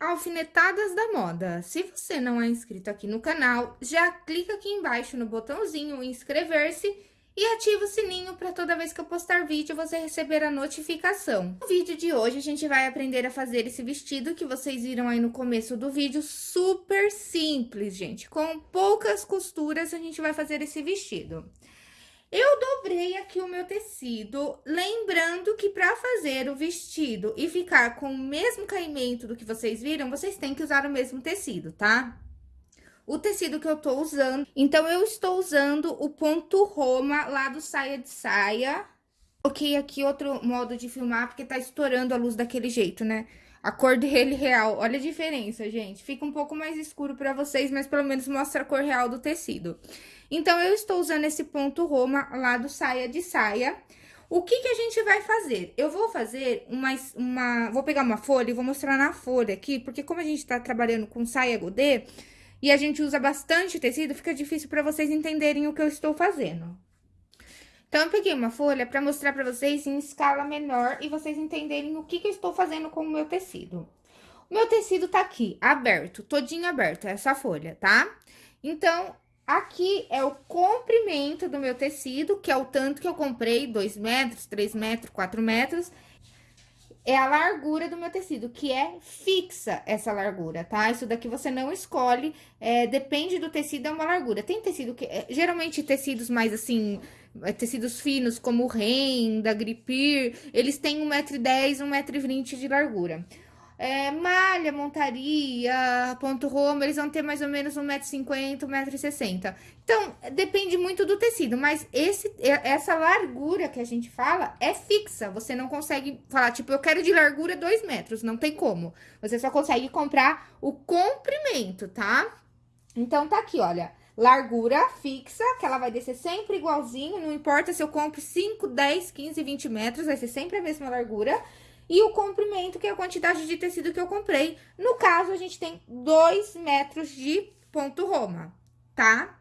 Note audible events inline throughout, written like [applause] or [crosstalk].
Alfinetadas da Moda. Se você não é inscrito aqui no canal, já clica aqui embaixo no botãozinho inscrever-se e ativa o sininho para toda vez que eu postar vídeo você receber a notificação. No vídeo de hoje a gente vai aprender a fazer esse vestido que vocês viram aí no começo do vídeo, super simples, gente. Com poucas costuras a gente vai fazer esse vestido. Eu dobrei aqui o meu tecido, lembrando que para fazer o vestido e ficar com o mesmo caimento do que vocês viram, vocês têm que usar o mesmo tecido, tá? O tecido que eu tô usando, então eu estou usando o ponto Roma lá do Saia de Saia. Coloquei aqui outro modo de filmar, porque tá estourando a luz daquele jeito, né? A cor dele [laughs] real, olha a diferença, gente. Fica um pouco mais escuro pra vocês, mas pelo menos mostra a cor real do tecido. Então, eu estou usando esse ponto Roma lá do saia de saia. O que que a gente vai fazer? Eu vou fazer uma, uma... Vou pegar uma folha e vou mostrar na folha aqui, porque como a gente tá trabalhando com saia godê, e a gente usa bastante tecido, fica difícil para vocês entenderem o que eu estou fazendo. Então, eu peguei uma folha para mostrar para vocês em escala menor e vocês entenderem o que que eu estou fazendo com o meu tecido. O meu tecido tá aqui, aberto, todinho aberto, essa folha, tá? Então, Aqui é o comprimento do meu tecido, que é o tanto que eu comprei, 2 metros, 3 metros, 4 metros. É a largura do meu tecido, que é fixa essa largura, tá? Isso daqui você não escolhe, é, depende do tecido, é uma largura. Tem tecido que, é, geralmente tecidos mais assim, é, tecidos finos, como o Ren, da Gripir, eles têm 1,10m, 1,20m de largura. É, malha, montaria, ponto Roma, eles vão ter mais ou menos 1,50m, 1,60m. Então, depende muito do tecido, mas esse, essa largura que a gente fala é fixa. Você não consegue falar, tipo, eu quero de largura 2 metros, não tem como. Você só consegue comprar o comprimento, tá? Então, tá aqui, olha, largura fixa, que ela vai descer sempre igualzinho, não importa se eu compro 5, 10, 15, 20 metros, vai ser sempre a mesma largura e o comprimento, que é a quantidade de tecido que eu comprei. No caso, a gente tem 2 metros de ponto Roma, tá?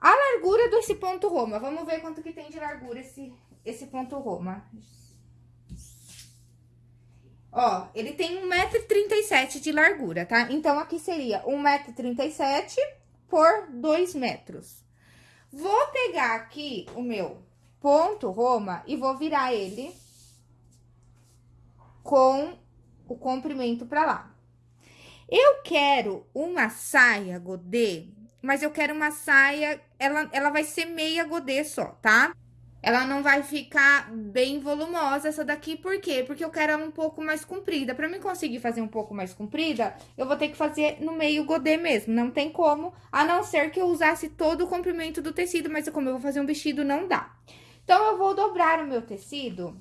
A largura desse ponto Roma, vamos ver quanto que tem de largura esse, esse ponto Roma. Ó, ele tem 1,37m de largura, tá? Então, aqui seria 1,37m por 2 metros. Vou pegar aqui o meu ponto Roma e vou virar ele com o comprimento pra lá. Eu quero uma saia godê, mas eu quero uma saia, ela, ela vai ser meia godê só, tá? Ela não vai ficar bem volumosa essa daqui, por quê? Porque eu quero ela um pouco mais comprida. Pra mim conseguir fazer um pouco mais comprida, eu vou ter que fazer no meio godê mesmo. Não tem como, a não ser que eu usasse todo o comprimento do tecido, mas como eu vou fazer um vestido, não dá. Então, eu vou dobrar o meu tecido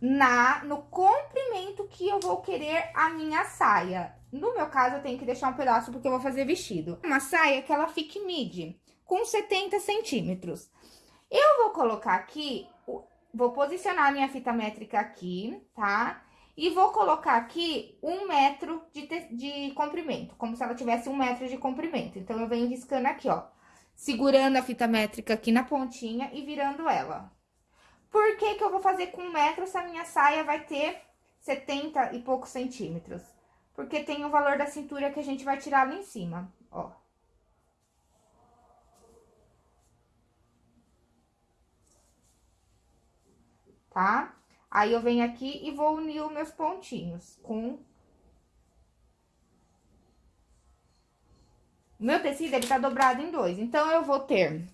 na no comprimento que eu vou querer a minha saia. No meu caso, eu tenho que deixar um pedaço porque eu vou fazer vestido. Uma saia que ela fique midi, com 70 centímetros. Eu vou colocar aqui, vou posicionar a minha fita métrica aqui, tá? E vou colocar aqui um metro de, de comprimento, como se ela tivesse um metro de comprimento. Então, eu venho riscando aqui, ó, segurando a fita métrica aqui na pontinha e virando ela. Por que que eu vou fazer com um metro se a minha saia vai ter 70 e poucos centímetros? Porque tem o valor da cintura que a gente vai tirar lá em cima, ó. Tá? Aí, eu venho aqui e vou unir os meus pontinhos com... Meu tecido, ele tá dobrado em dois. Então, eu vou ter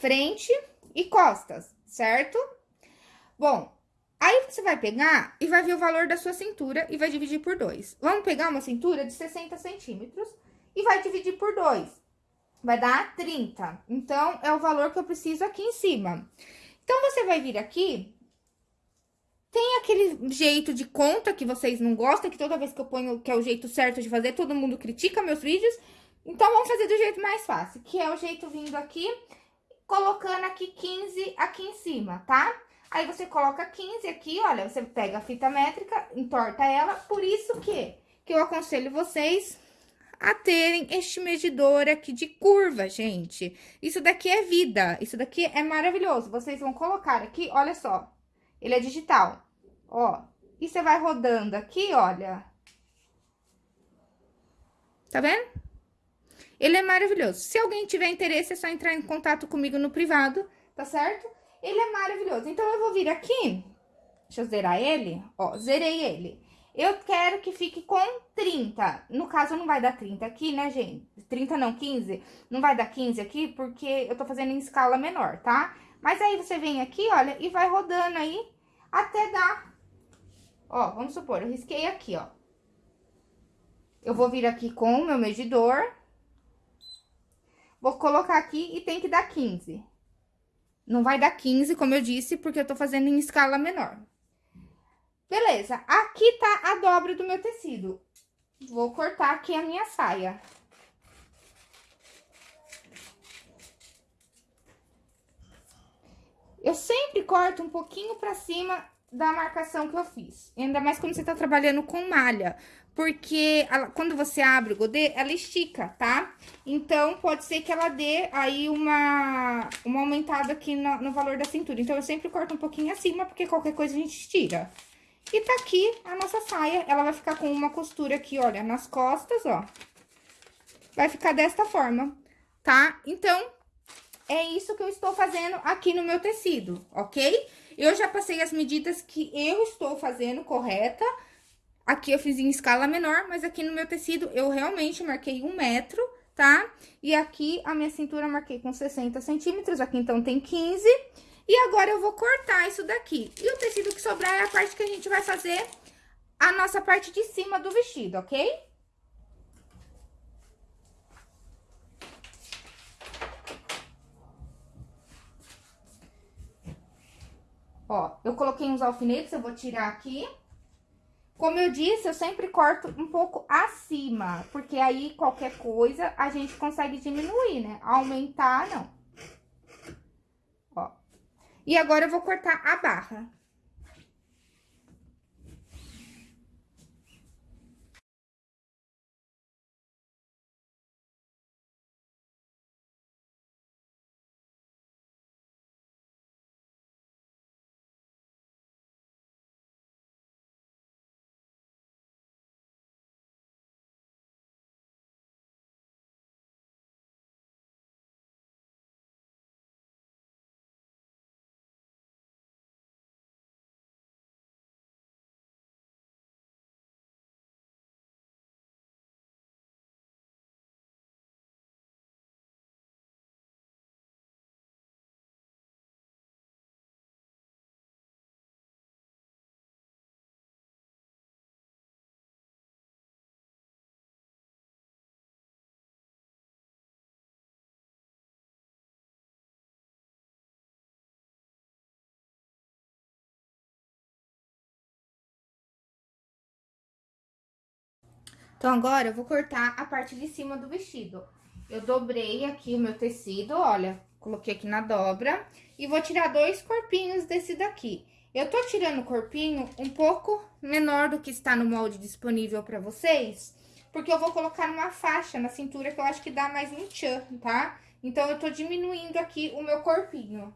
frente e costas, certo? Bom, aí você vai pegar e vai ver o valor da sua cintura e vai dividir por dois. Vamos pegar uma cintura de 60 centímetros e vai dividir por dois. Vai dar 30. Então, é o valor que eu preciso aqui em cima. Então, você vai vir aqui tem aquele jeito de conta que vocês não gostam, que toda vez que eu ponho que é o jeito certo de fazer, todo mundo critica meus vídeos. Então, vamos fazer do jeito mais fácil, que é o jeito vindo aqui, colocando aqui 15 aqui em cima, tá? Aí, você coloca 15 aqui, olha, você pega a fita métrica, entorta ela, por isso que, que eu aconselho vocês a terem este medidor aqui de curva, gente. Isso daqui é vida, isso daqui é maravilhoso. Vocês vão colocar aqui, olha só, Ele é digital, ó. E você vai rodando aqui, olha. Tá vendo? Ele é maravilhoso. Se alguém tiver interesse, é só entrar em contato comigo no privado, tá certo? Ele é maravilhoso. Então, eu vou vir aqui, deixa eu zerar ele, ó, zerei ele. Eu quero que fique com 30. No caso, não vai dar 30 aqui, né, gente? 30 não, 15. Não vai dar 15 aqui, porque eu tô fazendo em escala menor, tá? Mas aí, você vem aqui, olha, e vai rodando aí até dar... Ó, vamos supor, eu risquei aqui, ó. Eu vou vir aqui com o meu medidor. Vou colocar aqui e tem que dar 15. Não vai dar 15, como eu disse, porque eu tô fazendo em escala menor. Beleza, aqui tá a dobra do meu tecido. Vou cortar aqui a minha saia. Eu sempre corto um pouquinho pra cima da marcação que eu fiz. Ainda mais quando você tá trabalhando com malha. Porque ela, quando você abre o godê, ela estica, tá? Então, pode ser que ela dê aí uma, uma aumentada aqui no, no valor da cintura. Então, eu sempre corto um pouquinho acima, porque qualquer coisa a gente tira. E tá aqui a nossa saia, ela vai ficar com uma costura aqui, olha, nas costas, ó. Vai ficar desta forma, tá? Então, é isso que eu estou fazendo aqui no meu tecido, ok? Eu já passei as medidas que eu estou fazendo correta. Aqui eu fiz em escala menor, mas aqui no meu tecido eu realmente marquei um metro, tá? E aqui a minha cintura marquei com 60 centímetros, aqui então tem 15 e agora, eu vou cortar isso daqui. E o tecido que sobrar é a parte que a gente vai fazer a nossa parte de cima do vestido, ok? Ó, eu coloquei uns alfinetes, eu vou tirar aqui. Como eu disse, eu sempre corto um pouco acima, porque aí qualquer coisa a gente consegue diminuir, né? Aumentar, não. E agora, eu vou cortar a barra. Então, agora, eu vou cortar a parte de cima do vestido. Eu dobrei aqui o meu tecido, olha, coloquei aqui na dobra. E vou tirar dois corpinhos desse daqui. Eu tô tirando o corpinho um pouco menor do que está no molde disponível pra vocês. Porque eu vou colocar uma faixa na cintura que eu acho que dá mais um tchan, tá? Então, eu tô diminuindo aqui o meu corpinho.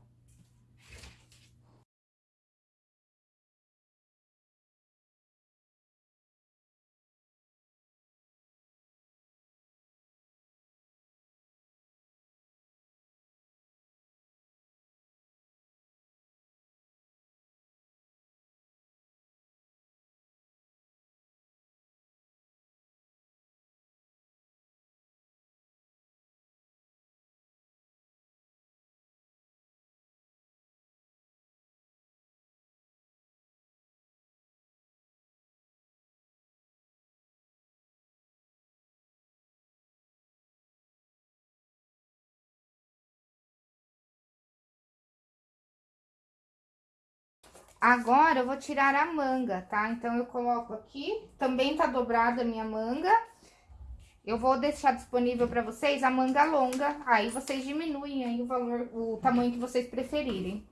Agora, eu vou tirar a manga, tá? Então, eu coloco aqui, também tá dobrada a minha manga. Eu vou deixar disponível pra vocês a manga longa, aí vocês diminuem aí o valor, o tamanho que vocês preferirem.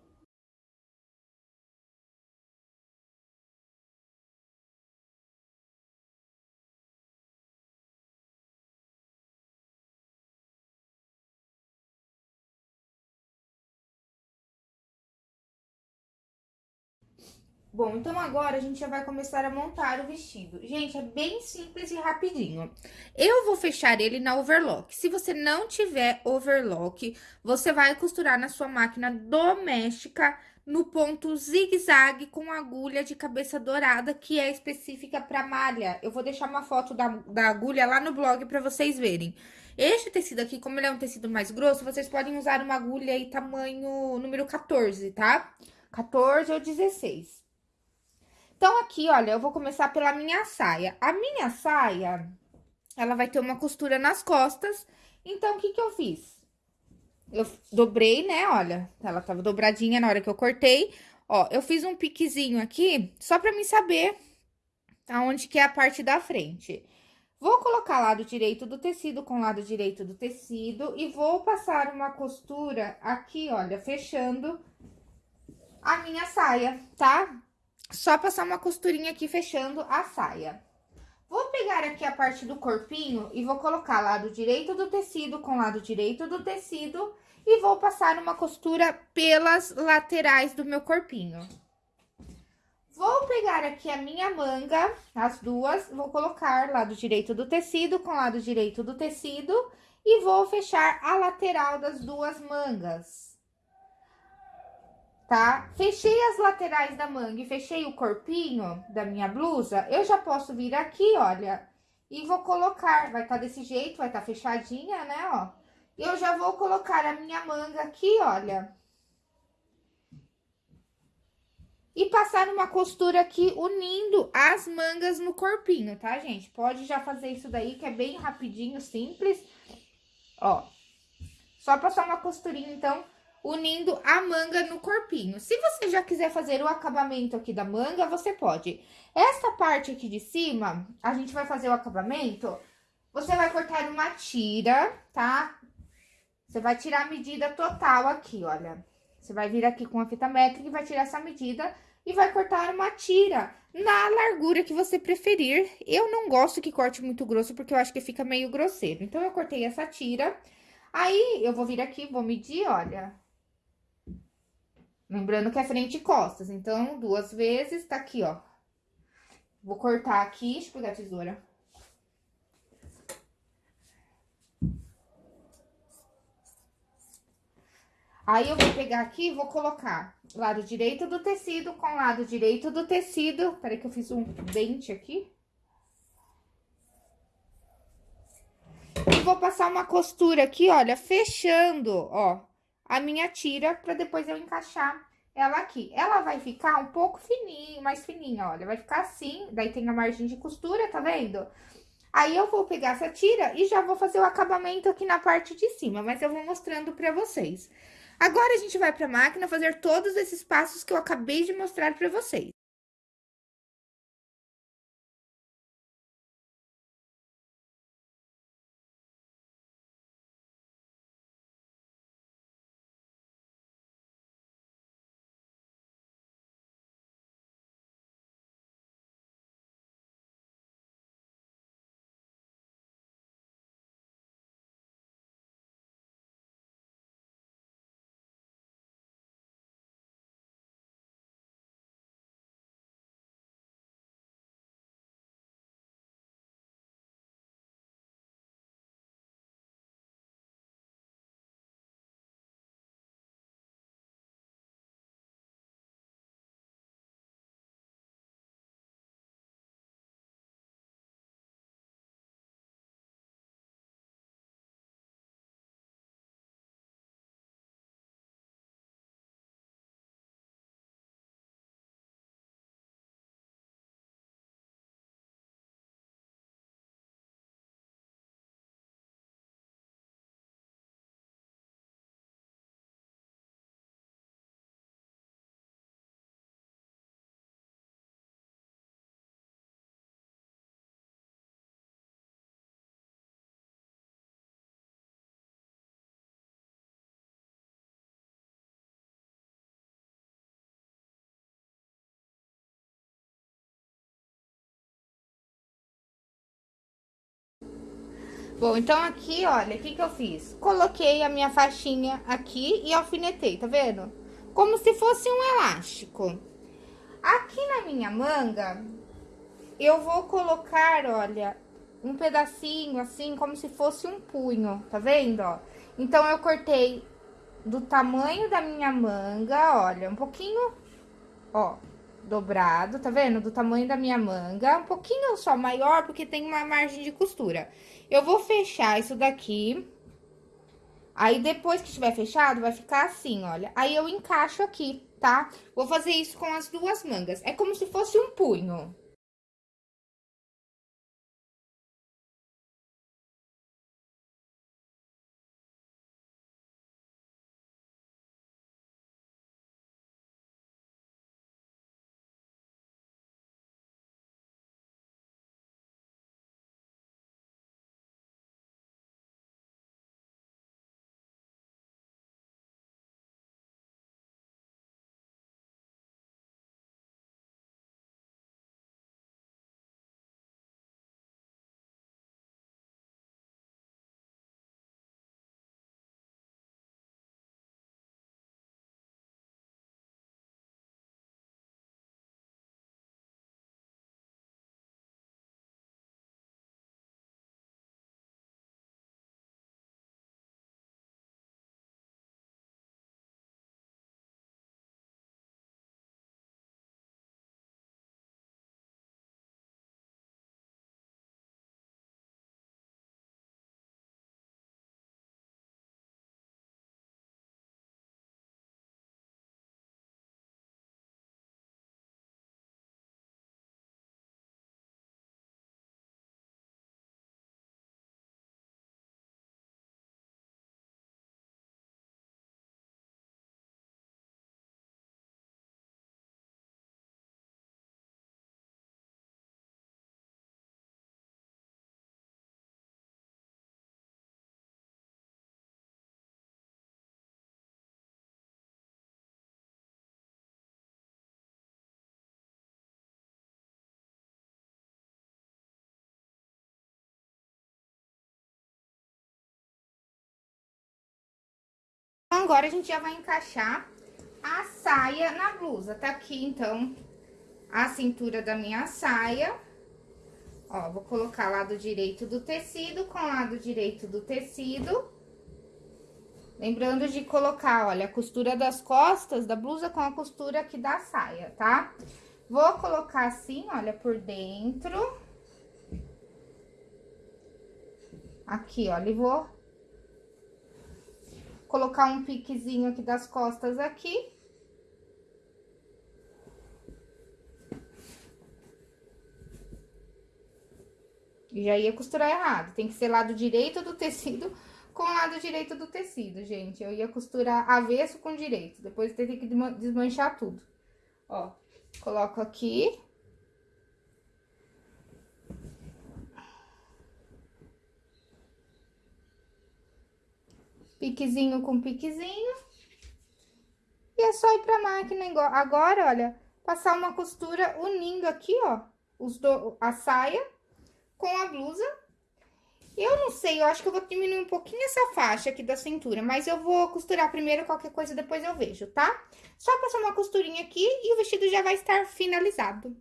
Bom, então agora a gente já vai começar a montar o vestido. Gente, é bem simples e rapidinho. Eu vou fechar ele na overlock. Se você não tiver overlock, você vai costurar na sua máquina doméstica no ponto zigue-zague com agulha de cabeça dourada, que é específica para malha. Eu vou deixar uma foto da, da agulha lá no blog para vocês verem. Este tecido aqui, como ele é um tecido mais grosso, vocês podem usar uma agulha aí tamanho número 14, tá? 14 ou 16. Então, aqui, olha, eu vou começar pela minha saia. A minha saia, ela vai ter uma costura nas costas. Então, o que que eu fiz? Eu dobrei, né, olha, ela tava dobradinha na hora que eu cortei. Ó, eu fiz um piquezinho aqui, só pra mim saber aonde que é a parte da frente. Vou colocar lado direito do tecido com lado direito do tecido e vou passar uma costura aqui, olha, fechando a minha saia, tá? Só passar uma costurinha aqui fechando a saia. Vou pegar aqui a parte do corpinho e vou colocar lado direito do tecido com lado direito do tecido e vou passar uma costura pelas laterais do meu corpinho. Vou pegar aqui a minha manga, as duas, vou colocar lado direito do tecido com lado direito do tecido e vou fechar a lateral das duas mangas tá? Fechei as laterais da manga e fechei o corpinho da minha blusa, eu já posso vir aqui, olha, e vou colocar, vai tá desse jeito, vai tá fechadinha, né, ó. Eu já vou colocar a minha manga aqui, olha. E passar uma costura aqui unindo as mangas no corpinho, tá, gente? Pode já fazer isso daí, que é bem rapidinho, simples. Ó, só passar uma costurinha, então, unindo a manga no corpinho. Se você já quiser fazer o acabamento aqui da manga, você pode. Essa parte aqui de cima, a gente vai fazer o acabamento, você vai cortar uma tira, tá? Você vai tirar a medida total aqui, olha. Você vai vir aqui com a fita métrica e vai tirar essa medida e vai cortar uma tira na largura que você preferir. Eu não gosto que corte muito grosso, porque eu acho que fica meio grosseiro. Então, eu cortei essa tira. Aí, eu vou vir aqui, vou medir, olha, Lembrando que é frente e costas, então, duas vezes, tá aqui, ó. Vou cortar aqui, deixa eu pegar a tesoura. Aí, eu vou pegar aqui e vou colocar lado direito do tecido com lado direito do tecido. Peraí que eu fiz um dente aqui. E vou passar uma costura aqui, olha, fechando, ó, a minha tira para depois eu encaixar ela aqui. Ela vai ficar um pouco fininha, mais fininha, olha, vai ficar assim, daí tem a margem de costura, tá vendo? Aí, eu vou pegar essa tira e já vou fazer o acabamento aqui na parte de cima, mas eu vou mostrando pra vocês. Agora, a gente vai pra máquina fazer todos esses passos que eu acabei de mostrar pra vocês. Bom, então aqui, olha, o que que eu fiz? Coloquei a minha faixinha aqui e alfinetei, tá vendo? Como se fosse um elástico. Aqui na minha manga, eu vou colocar, olha, um pedacinho assim, como se fosse um punho, tá vendo, ó? Então, eu cortei do tamanho da minha manga, olha, um pouquinho, ó, dobrado, tá vendo? Do tamanho da minha manga, um pouquinho só maior, porque tem uma margem de costura. Eu vou fechar isso daqui. Aí, depois que estiver fechado, vai ficar assim, olha. Aí, eu encaixo aqui, tá? Vou fazer isso com as duas mangas. É como se fosse um punho. Agora a gente já vai encaixar a saia na blusa. Tá aqui, então, a cintura da minha saia. Ó, vou colocar lado direito do tecido com lado direito do tecido. Lembrando de colocar, olha, a costura das costas da blusa com a costura aqui da saia, tá? Vou colocar assim, olha, por dentro. Aqui, olha, e vou colocar um piquezinho aqui das costas aqui. E já ia costurar errado. Tem que ser lado direito do tecido com lado direito do tecido, gente. Eu ia costurar avesso com direito. Depois tem que desmanchar tudo. Ó, coloco aqui. Piquezinho com piquezinho. E é só ir pra máquina agora, olha, passar uma costura unindo aqui, ó, os do, a saia com a blusa. Eu não sei, eu acho que eu vou diminuir um pouquinho essa faixa aqui da cintura, mas eu vou costurar primeiro, qualquer coisa depois eu vejo, tá? Só passar uma costurinha aqui e o vestido já vai estar finalizado.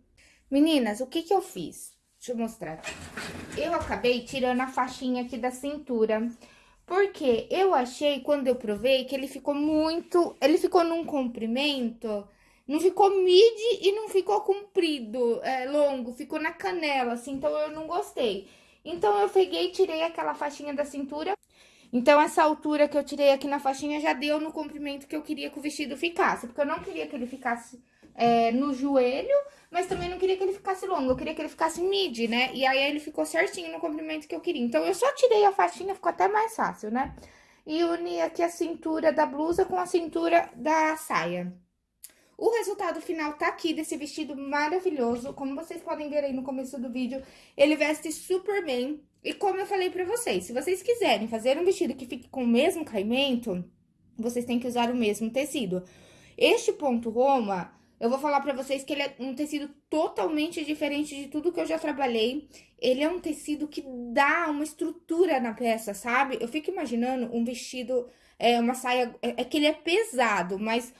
Meninas, o que que eu fiz? Deixa eu mostrar. Eu acabei tirando a faixinha aqui da cintura, porque eu achei, quando eu provei, que ele ficou muito... Ele ficou num comprimento... Não ficou mid e não ficou comprido, é, longo, ficou na canela, assim, então eu não gostei. Então, eu peguei e tirei aquela faixinha da cintura. Então, essa altura que eu tirei aqui na faixinha já deu no comprimento que eu queria que o vestido ficasse. Porque eu não queria que ele ficasse é, no joelho, mas também não queria que ele ficasse longo, eu queria que ele ficasse mid, né? E aí ele ficou certinho no comprimento que eu queria. Então, eu só tirei a faixinha, ficou até mais fácil, né? E uni aqui a cintura da blusa com a cintura da saia. O resultado final tá aqui desse vestido maravilhoso. Como vocês podem ver aí no começo do vídeo, ele veste super bem. E como eu falei pra vocês, se vocês quiserem fazer um vestido que fique com o mesmo caimento, vocês têm que usar o mesmo tecido. Este ponto Roma, eu vou falar pra vocês que ele é um tecido totalmente diferente de tudo que eu já trabalhei. Ele é um tecido que dá uma estrutura na peça, sabe? Eu fico imaginando um vestido, é, uma saia... É, é que ele é pesado, mas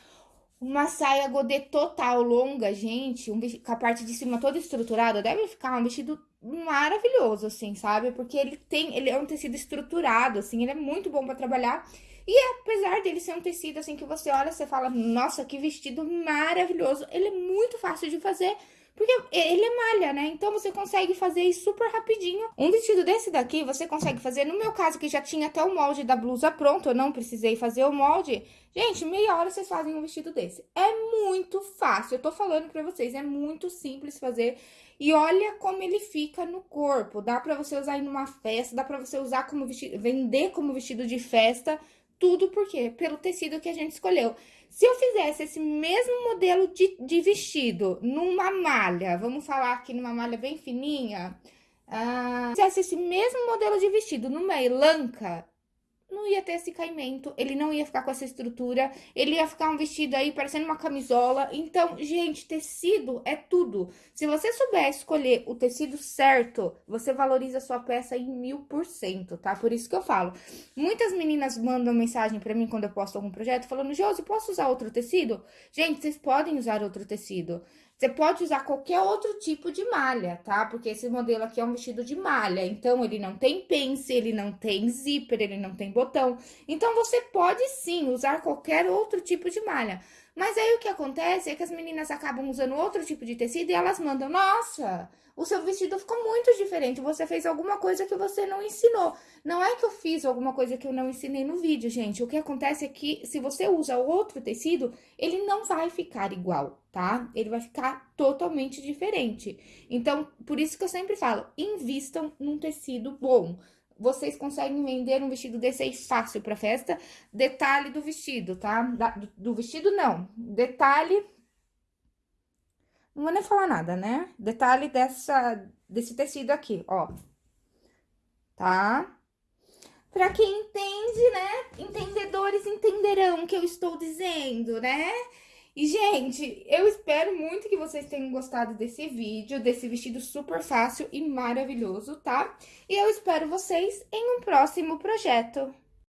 uma saia godê total, longa, gente, um com a parte de cima toda estruturada, deve ficar um vestido maravilhoso, assim, sabe? Porque ele tem, ele é um tecido estruturado, assim, ele é muito bom para trabalhar. E apesar dele ser um tecido, assim, que você olha, você fala, nossa, que vestido maravilhoso. Ele é muito fácil de fazer, porque ele é malha, né? Então você consegue fazer super rapidinho. Um vestido desse daqui, você consegue fazer, no meu caso, que já tinha até o molde da blusa pronto, eu não precisei fazer o molde. Gente, meia hora vocês fazem um vestido desse. É muito fácil, eu tô falando pra vocês, é muito simples fazer. E olha como ele fica no corpo. Dá pra você usar em uma festa, dá pra você usar como vestido, vender como vestido de festa. Tudo por quê? Pelo tecido que a gente escolheu. Se eu fizesse esse mesmo modelo de, de vestido numa malha, vamos falar aqui numa malha bem fininha, ah, fizesse esse mesmo modelo de vestido numa elanca, não ia ter esse caimento, ele não ia ficar com essa estrutura, ele ia ficar um vestido aí parecendo uma camisola. Então, gente, tecido é tudo. Se você souber escolher o tecido certo, você valoriza a sua peça em mil por cento, tá? Por isso que eu falo. Muitas meninas mandam mensagem pra mim quando eu posto algum projeto, falando, Josi, posso usar outro tecido? Gente, vocês podem usar outro tecido. Você pode usar qualquer outro tipo de malha, tá? Porque esse modelo aqui é um vestido de malha, então ele não tem pence, ele não tem zíper, ele não tem botão. Então, você pode sim usar qualquer outro tipo de malha. Mas aí o que acontece é que as meninas acabam usando outro tipo de tecido e elas mandam, nossa, o seu vestido ficou muito diferente, você fez alguma coisa que você não ensinou. Não é que eu fiz alguma coisa que eu não ensinei no vídeo, gente. O que acontece é que se você usa outro tecido, ele não vai ficar igual, tá? Ele vai ficar totalmente diferente. Então, por isso que eu sempre falo, invistam num tecido bom vocês conseguem vender um vestido desse aí fácil para festa. Detalhe do vestido, tá? Da, do, do, vestido, não. Detalhe não vou nem falar nada, né? Detalhe dessa, desse tecido aqui, ó. Tá? Pra quem entende, né? Entendedores entenderão o que eu estou dizendo, né? E, gente, eu espero muito que vocês tenham gostado desse vídeo, desse vestido super fácil e maravilhoso, tá? E eu espero vocês em um próximo projeto.